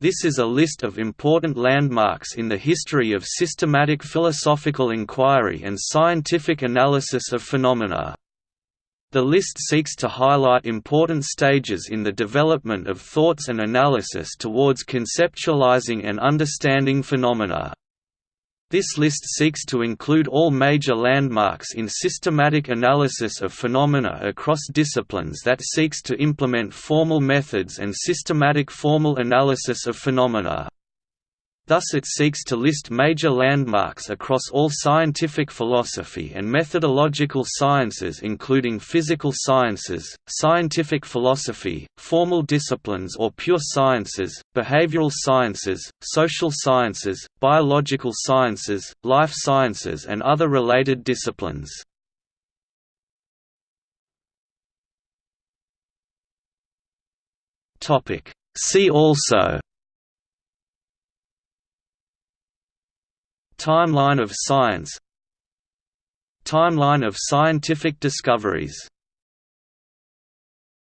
This is a list of important landmarks in the history of systematic philosophical inquiry and scientific analysis of phenomena. The list seeks to highlight important stages in the development of thoughts and analysis towards conceptualizing and understanding phenomena. This list seeks to include all major landmarks in systematic analysis of phenomena across disciplines that seeks to implement formal methods and systematic formal analysis of phenomena. Thus it seeks to list major landmarks across all scientific philosophy and methodological sciences including physical sciences, scientific philosophy, formal disciplines or pure sciences, behavioral sciences, social sciences, biological sciences, life sciences and other related disciplines. See also Timeline of science Timeline of scientific discoveries